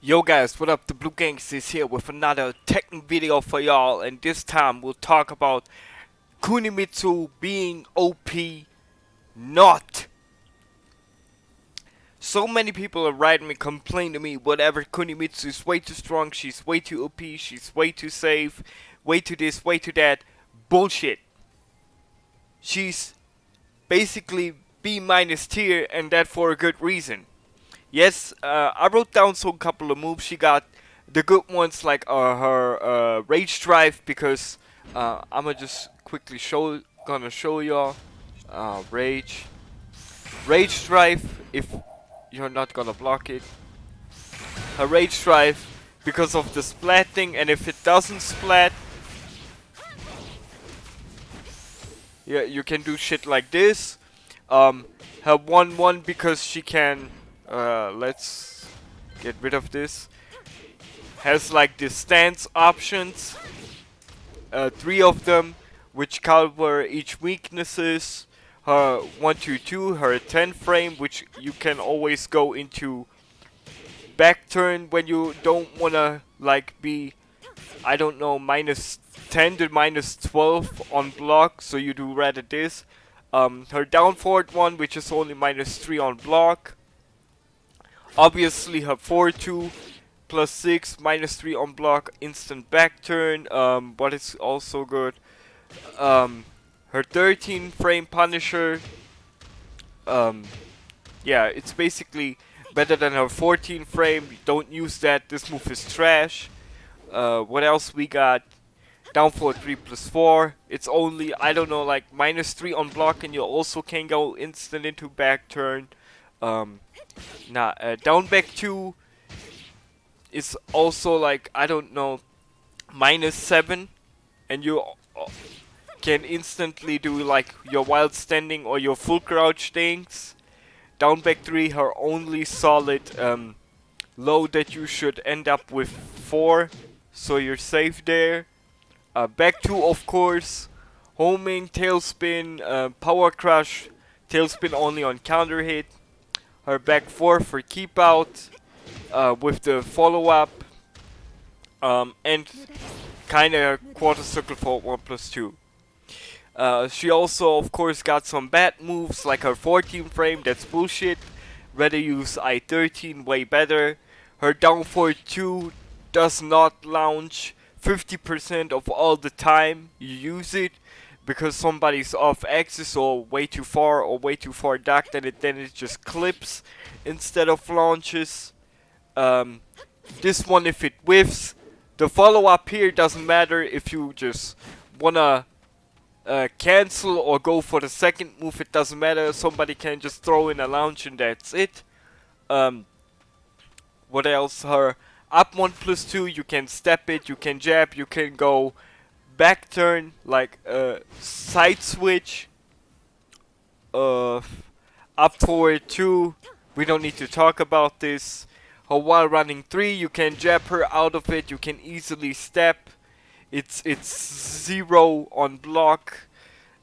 Yo guys, what up? The Blue Gangs is here with another Tekken video for y'all and this time we'll talk about Kunimitsu being OP not. So many people are writing me complain to me whatever Kunimitsu is way too strong, she's way too OP, she's way too safe, way too this, way too that. Bullshit. She's basically B minus tier and that for a good reason. Yes, uh, I wrote down some couple of moves she got. The good ones like uh, her uh, rage drive because uh, I'ma just quickly show gonna show y'all uh, rage rage drive if you're not gonna block it. Her rage drive because of the splat thing and if it doesn't splat yeah you can do shit like this. Um, her 1-1 because she can uh, let's get rid of this. Has like the stance options. Uh, three of them, which cover each weaknesses. Her 122, her 10 frame, which you can always go into back turn when you don't wanna like be, I don't know, minus 10 to minus 12 on block, so you do rather this. Um, her down forward one, which is only minus 3 on block. Obviously her 4-2 plus 6 minus 3 on block instant back turn um, but it's also good. Um, her 13 frame Punisher um, yeah it's basically better than her 14 frame don't use that this move is trash. Uh, what else we got? Down for 3 plus 4. It's only, I don't know, like minus 3 on block and you also can go instant into back turn. Um, Nah, uh, down back 2 is also like, I don't know, minus 7. And you can instantly do like your wild standing or your full crouch things. Down back 3, her only solid um, low that you should end up with 4. So you're safe there. Uh, back 2 of course. Homing, tailspin, uh, power crush, tailspin only on counter hit her back four for keep out uh, with the follow up um, and kind of quarter circle for 1 plus 2. Uh, she also of course got some bad moves like her 14 frame, that's bullshit. Rather use I-13 way better. Her down 4 2 does not launch 50% of all the time you use it because somebody's off axis or way too far or way too far back then it then it just clips instead of launches. Um, this one if it whiffs the follow up here doesn't matter if you just wanna uh, cancel or go for the second move it doesn't matter. Somebody can just throw in a launch and that's it. Um, what else? Her up 1 plus 2 you can step it you can jab you can go back turn, like a side switch, uh, up forward 2, we don't need to talk about this. Or while running 3, you can jab her out of it, you can easily step. It's, it's 0 on block,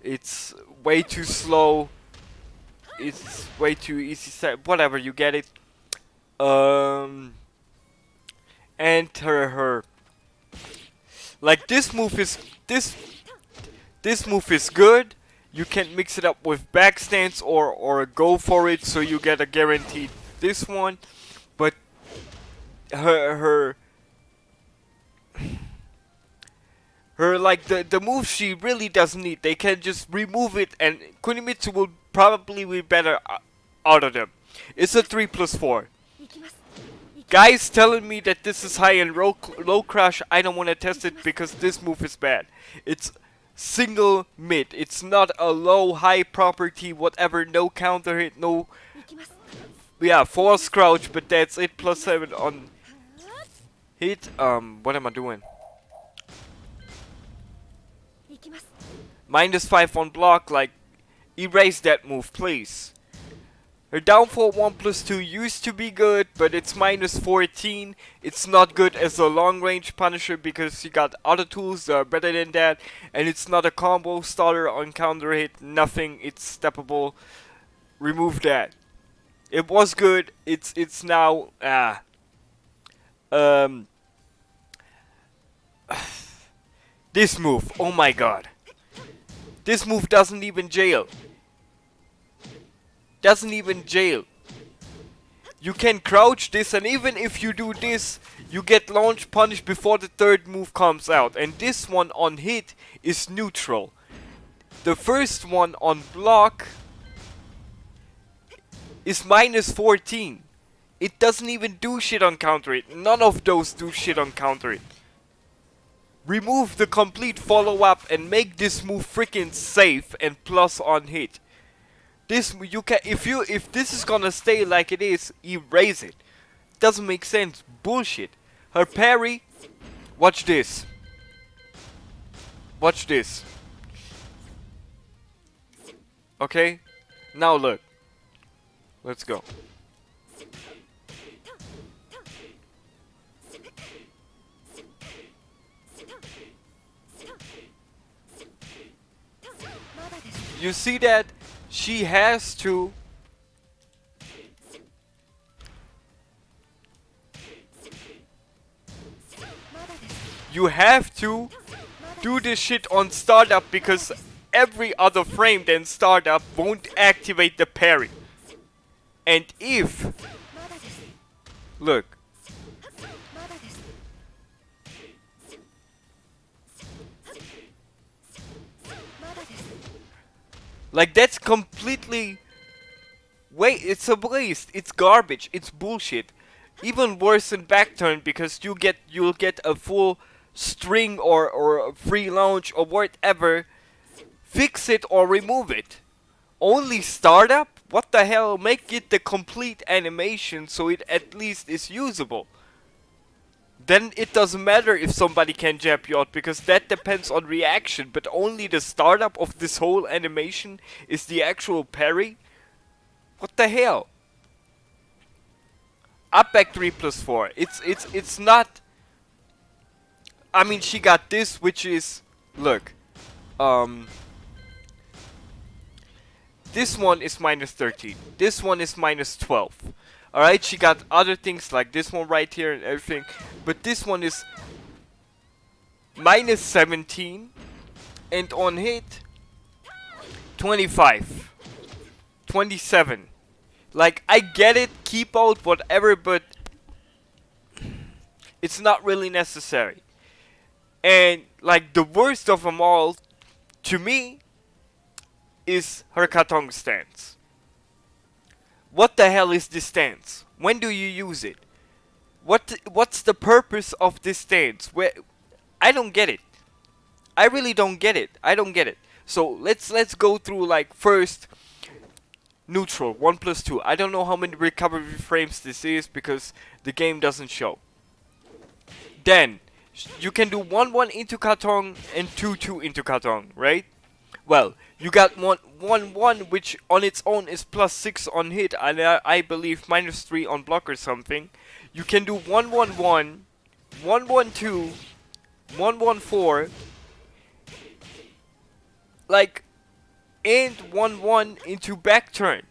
it's way too slow, it's way too easy step, whatever, you get it. Um, and her, her like this move is this this move is good. You can mix it up with back stance or or go for it so you get a guaranteed this one. But her her her like the the move she really doesn't need. They can just remove it and Kunimitsu will probably be better uh, out of them. It's a 3 plus 4 guys telling me that this is high and low, low crush, I don't want to test it because this move is bad. It's single mid. It's not a low high property, whatever, no counter hit, no... Yeah, force crouch, but that's it, plus 7 on hit. Um, what am I doing? Minus 5 on block, like, erase that move, please. Her downfall 1 plus 2 used to be good, but it's minus 14. It's not good as a long range punisher because you got other tools that are better than that. And it's not a combo starter on counter hit, nothing, it's steppable. Remove that. It was good, it's it's now, ah. Um, this move, oh my god. This move doesn't even jail. Doesn't even jail. You can crouch this and even if you do this, you get launch punish before the third move comes out. And this one on hit is neutral. The first one on block is minus 14. It doesn't even do shit on counter it. None of those do shit on counter it. Remove the complete follow-up and make this move freaking safe and plus on hit. This you can if you if this is gonna stay like it is, erase it. Doesn't make sense. Bullshit. Her parry. Watch this. Watch this. Okay? Now look. Let's go. You see that? She has to You have to do this shit on startup because every other frame than startup won't activate the parry. And if look Like that's completely Wait, it's a waste. It's garbage. It's bullshit. Even worse than back turn because you get you'll get a full string or or free launch or whatever. Fix it or remove it. Only startup? What the hell? Make it the complete animation so it at least is usable then it doesn't matter if somebody can jab you out because that depends on reaction. But only the startup of this whole animation is the actual parry. What the hell? Up back 3 plus 4 it's it's it's not I mean she got this which is look um this one is minus 13 this one is minus 12 Alright, she got other things like this one right here and everything. But this one is minus 17. And on hit, 25. 27. Like, I get it, keep out, whatever, but it's not really necessary. And, like, the worst of them all, to me, is her Katong stance. What the hell is this stance? When do you use it? What what's the purpose of this stance? Where I don't get it. I really don't get it. I don't get it. So let's let's go through like first neutral 1 plus 2. I don't know how many recovery frames this is because the game doesn't show. Then you can do 1 1 into Katong and 2 2 into Katong, right? Well, you got one, one, one, which on its own is plus 6 on hit, and I, I believe minus 3 on block or something. You can do 1, 1, 1, 1, 1, 2, 1, 1, 4, like, and 1, 1 into back turn.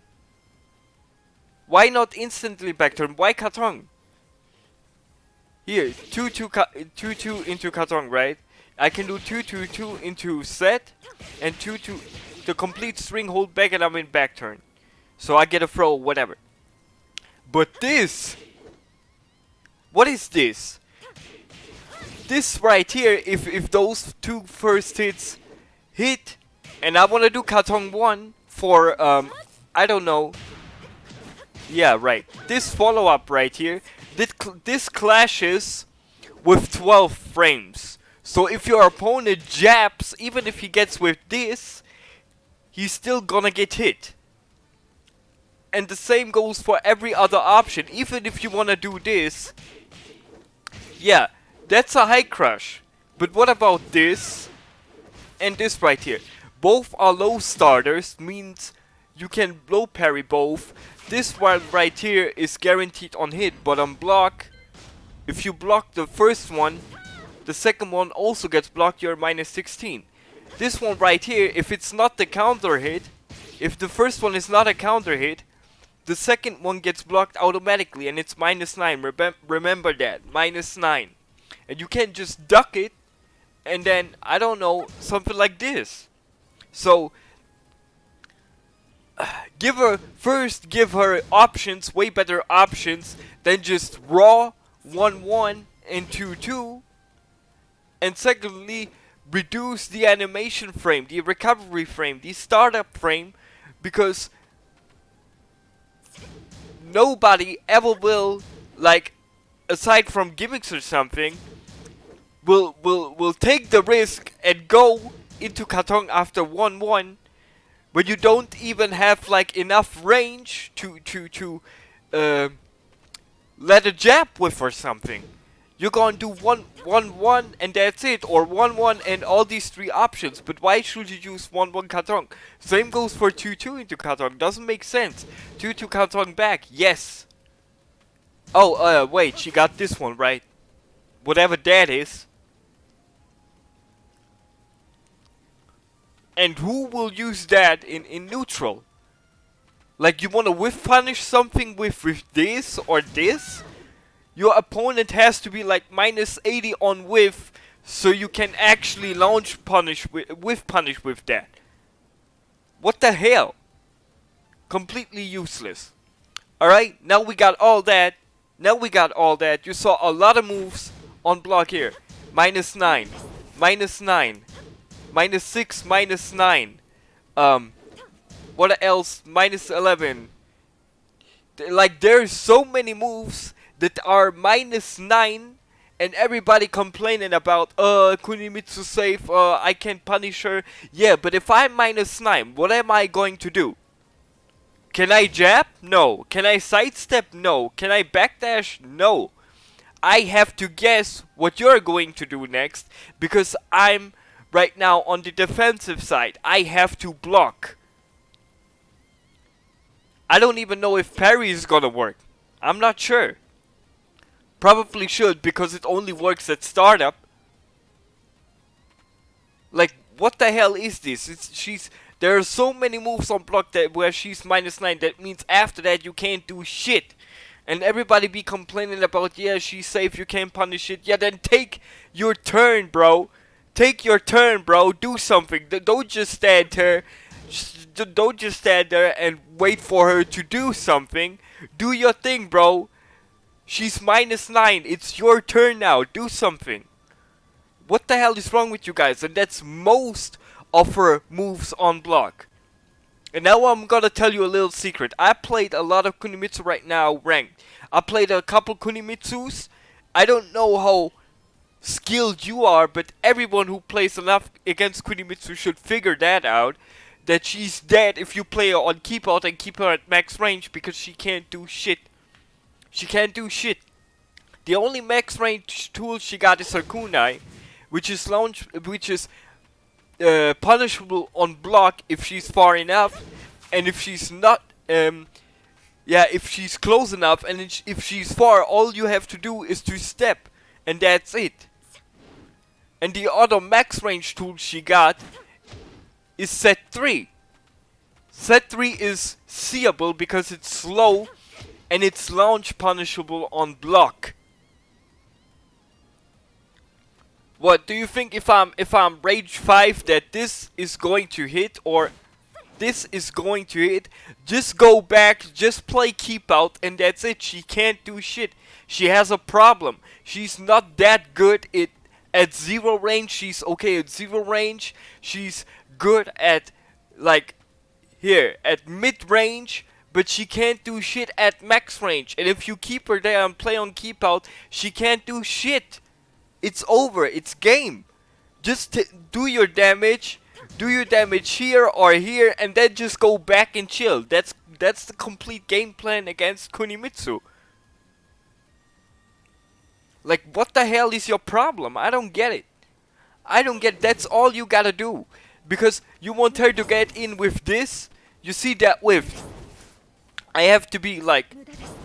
Why not instantly back turn? Why Katong? Here, 2, 2, 2, 2 into Katong, right? I can do 2, 2, 2 into set, and 2, 2, the complete string hold back and I'm in back turn. So I get a throw, whatever. But this, what is this? This right here, if, if those two first hits hit, and I want to do Katong 1 for, um, I don't know. Yeah, right. This follow-up right here, this, cl this clashes with 12 frames. So if your opponent jabs, even if he gets with this, he's still gonna get hit. And the same goes for every other option. Even if you wanna do this, yeah, that's a high crush. But what about this and this right here? Both are low starters, means you can low parry both. This one right here is guaranteed on hit, but on block, if you block the first one, the second one also gets blocked, you're minus 16. This one right here, if it's not the counter hit, if the first one is not a counter hit, the second one gets blocked automatically and it's minus 9. Remem remember that. Minus 9. And you can't just duck it and then, I don't know, something like this. So, give her, first give her options, way better options than just raw 1-1 and 2-2. And secondly, reduce the animation frame, the recovery frame, the startup frame because nobody ever will like aside from gimmicks or something will will will take the risk and go into Katong after 1-1 when you don't even have like enough range to to to uh, let a jab with or something. You're gonna do one, one, one, and that's it, or one, one, and all these three options. But why should you use one, one Katong? Same goes for two, two into Katong. Doesn't make sense. Two, two Katong back. Yes. Oh, uh, wait. She got this one right. Whatever that is. And who will use that in in neutral? Like you wanna whiff punish something with with this or this? Your opponent has to be like minus 80 on whiff so you can actually launch punish with, with punish with that. What the hell? Completely useless. Alright, now we got all that. Now we got all that. You saw a lot of moves on block here. Minus 9. Minus 9. Minus 6, minus 9. Um, what else? Minus 11. Like, there's so many moves that are minus 9 and everybody complaining about uh Kunimitsu safe, uh I can punish her. Yeah, but if I'm minus 9, what am I going to do? Can I jab? No. Can I sidestep? No. Can I backdash? No. I have to guess what you're going to do next because I'm right now on the defensive side. I have to block. I don't even know if parry is gonna work. I'm not sure. Probably should because it only works at startup. Like, what the hell is this? It's, she's there are so many moves on block that where she's minus 9. That means after that you can't do shit. And everybody be complaining about, yeah, she's safe, you can't punish it. Yeah, then take your turn, bro. Take your turn, bro. Do something. Don't just stand there. Don't just stand there and wait for her to do something. Do your thing, bro. She's minus 9. It's your turn now. Do something. What the hell is wrong with you guys? And that's most of her moves on block. And now I'm gonna tell you a little secret. I played a lot of Kunimitsu right now ranked. I played a couple Kunimitsus. I don't know how skilled you are, but everyone who plays enough against Kunimitsu should figure that out. That she's dead if you play her on keep out and keep her at max range because she can't do shit. She can't do shit. The only max range tool she got is her kunai, which is launch, which is uh, punishable on block if she's far enough, and if she's not, um, yeah, if she's close enough, and if she's far, all you have to do is to step, and that's it. And the other max range tool she got is set 3. Set 3 is seeable because it's slow and it's launch punishable on block. What do you think if I'm if I'm rage 5 that this is going to hit or this is going to hit? Just go back just play keep out and that's it. She can't do shit. She has a problem. She's not that good at at zero range. She's okay at zero range. She's good at like here at mid range but she can't do shit at max range. And if you keep her there and play on keep out, she can't do shit. It's over. It's game. Just do your damage, do your damage here or here, and then just go back and chill. That's that's the complete game plan against Kunimitsu. Like, what the hell is your problem? I don't get it. I don't get that's all you gotta do. Because you want her to get in with this, you see that with I have to be like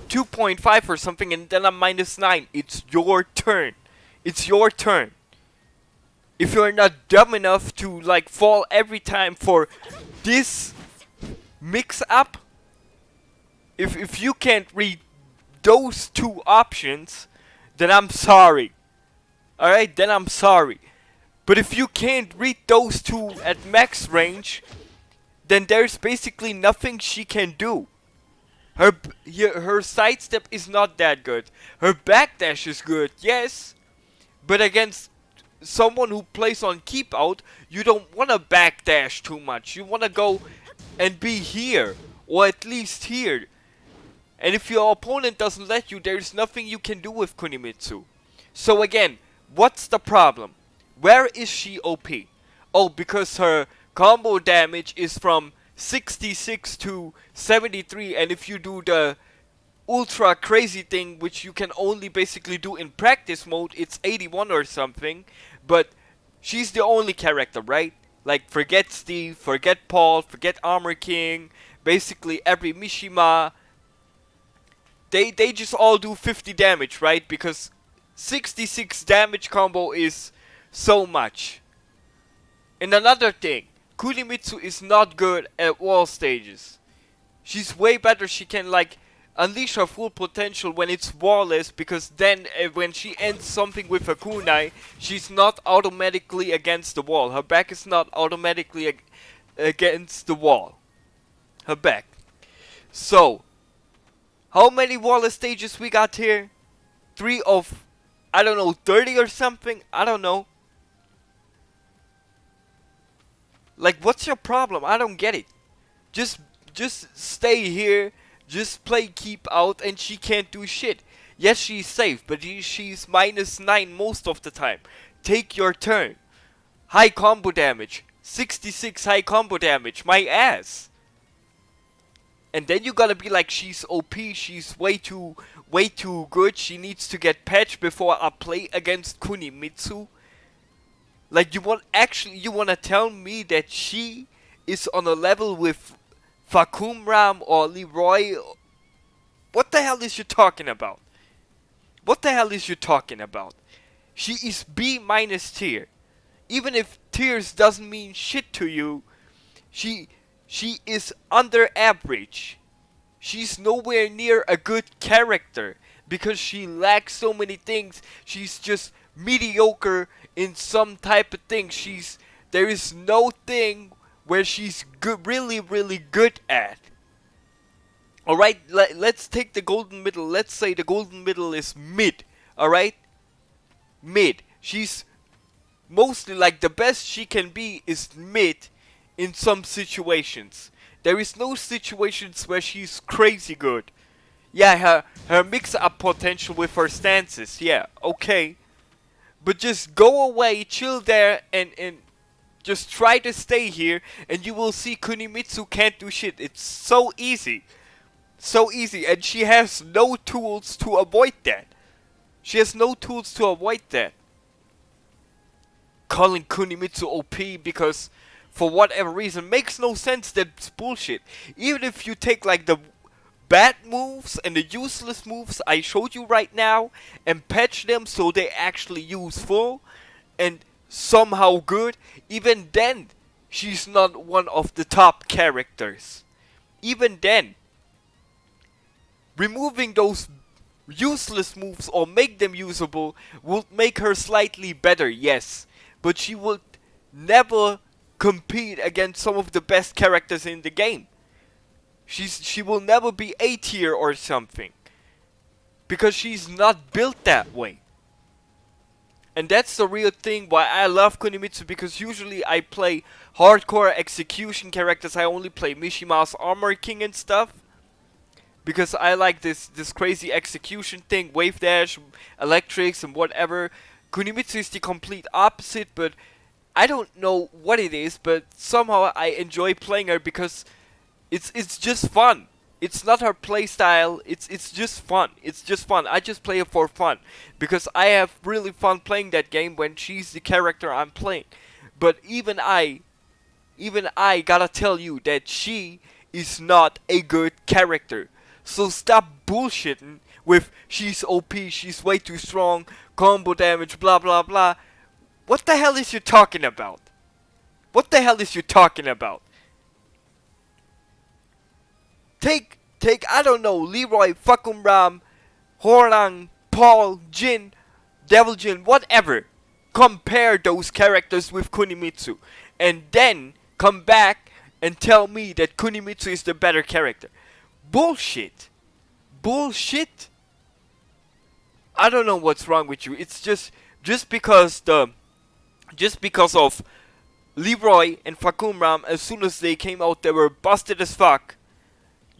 2.5 or something and then I'm minus 9. It's your turn. It's your turn. If you're not dumb enough to like fall every time for this mix up, if if you can't read those two options, then I'm sorry. Alright, then I'm sorry. But if you can't read those two at max range, then there's basically nothing she can do. Her her sidestep is not that good. Her backdash is good, yes. But against someone who plays on keep out, you don't want to backdash too much. You want to go and be here. Or at least here. And if your opponent doesn't let you, there's nothing you can do with Kunimitsu. So again, what's the problem? Where is she OP? Oh, because her combo damage is from 66 to 73 and if you do the ultra crazy thing which you can only basically do in practice mode it's 81 or something. But she's the only character right? Like forget Steve forget Paul forget Armor King basically every Mishima. They they just all do 50 damage right? Because 66 damage combo is so much. And another thing Kunimitsu is not good at wall stages. She's way better, she can like unleash her full potential when it's wallless because then uh, when she ends something with her kunai, she's not automatically against the wall. Her back is not automatically ag against the wall. Her back. So, how many wallless stages we got here? Three of, I don't know, 30 or something? I don't know. Like, what's your problem? I don't get it. Just, just stay here. Just play keep out, and she can't do shit. Yes, she's safe, but she's minus 9 most of the time. Take your turn. High combo damage. 66 high combo damage. My ass. And then you gotta be like, she's OP, she's way too, way too good, she needs to get patched before I play against Kunimitsu. Like you want actually you want to tell me that she is on a level with Fahkumram or Leroy? What the hell is you talking about? What the hell is you talking about? She is B minus tier. Even if tiers doesn't mean shit to you, she she is under average. She's nowhere near a good character because she lacks so many things. She's just mediocre in some type of thing. She's there is no thing where she's good, really, really good at. All right, let, let's take the golden middle. Let's say the golden middle is mid. All right, mid. She's mostly like the best she can be is mid in some situations. There is no situations where she's crazy good. Yeah, her her mix up potential with her stances. Yeah, okay. But just go away, chill there, and, and just try to stay here, and you will see Kunimitsu can't do shit. It's so easy. So easy, and she has no tools to avoid that. She has no tools to avoid that. Calling Kunimitsu OP because for whatever reason makes no sense that's bullshit. Even if you take like the bad moves and the useless moves I showed you right now and patch them so they actually useful and somehow good, even then she's not one of the top characters. Even then, removing those useless moves or make them usable would make her slightly better, yes, but she would never compete against some of the best characters in the game. She's she will never be A tier or something. Because she's not built that way. And that's the real thing why I love Kunimitsu because usually I play hardcore execution characters. I only play Mishima's Armor King and stuff. Because I like this this crazy execution thing, wave dash, electrics and whatever. Kunimitsu is the complete opposite, but I don't know what it is, but somehow I enjoy playing her because it's it's just fun. It's not her playstyle. It's it's just fun. It's just fun. I just play it for fun because I have really fun playing that game when she's the character I'm playing. But even I, even I gotta tell you that she is not a good character. So stop bullshitting with she's OP, she's way too strong, combo damage, blah blah blah. What the hell is you talking about? What the hell is you talking about? Take take I don't know Leroy, fucking Ram, Hwoarang, Paul, Jin, Devil Jin, whatever. Compare those characters with Kunimitsu, and then come back and tell me that Kunimitsu is the better character. Bullshit. Bullshit. I don't know what's wrong with you. It's just just because the just because of Leroy and Fahkumram, as soon as they came out, they were busted as fuck.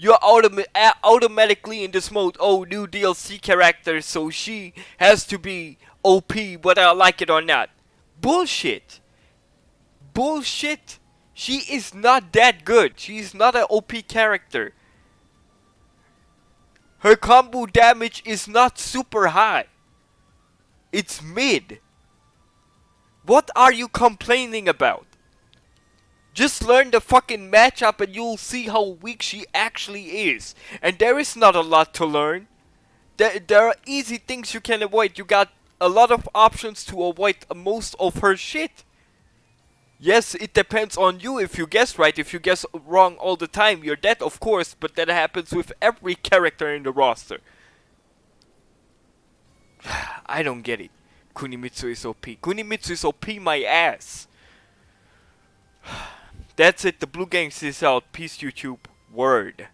You're autom automatically in this mode, oh, new DLC character, so she has to be OP, whether I like it or not. Bullshit. Bullshit. She is not that good. She's not an OP character. Her combo damage is not super high. It's mid. What are you complaining about? Just learn the fucking matchup and you'll see how weak she actually is. And there is not a lot to learn. There, there are easy things you can avoid. You got a lot of options to avoid most of her shit. Yes, it depends on you if you guess right. If you guess wrong all the time, you're dead, of course. But that happens with every character in the roster. I don't get it. Kunimitsu is OP. Kunimitsu is OP my ass. That's it. The Blue Gangs is out. Peace, YouTube. Word.